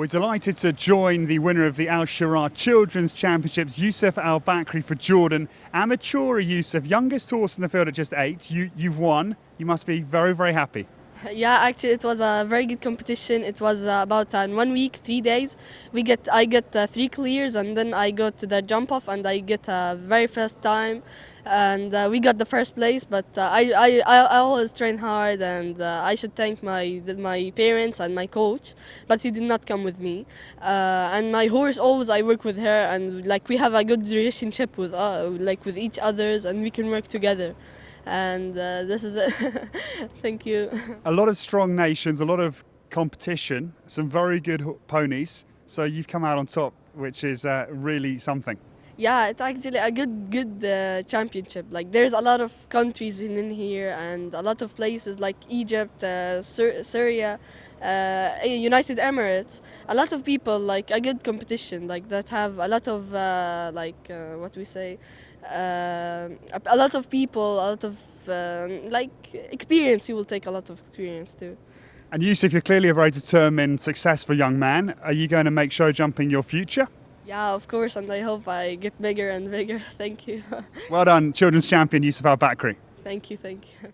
We're delighted to join the winner of the Al Shirah Children's Championships, Yusuf Al Bakri for Jordan. Amateur Yusuf, youngest horse in the field at just eight. You, you've won. You must be very, very happy. Yeah, actually, it was a very good competition. It was uh, about uh, one week, three days. We get, I get uh, three clears, and then I go to the jump off, and I get a very fast time, and uh, we got the first place. But uh, I, I, I always train hard, and uh, I should thank my my parents and my coach. But he did not come with me, and my horse always I work with her, and like we have a good relationship with like with each others, and we can work together and uh, this is it. Thank you. A lot of strong nations, a lot of competition, some very good ponies. So you've come out on top, which is uh, really something. Yeah, it's actually a good good uh, championship. Like there's a lot of countries in, in here and a lot of places like Egypt, uh, Sur Syria, uh, United Emirates. A lot of people like a good competition like that have a lot of uh, like uh, what we say, uh, a lot of people, a lot of like experience. You will take a lot of experience too. And Yusuf, you're clearly a very determined, successful young man. Are you going to make show jumping your future? Yeah, of course, and I hope I get bigger and bigger. Thank you. well done, children's champion Yusuf Al Bakri. Thank you, thank you.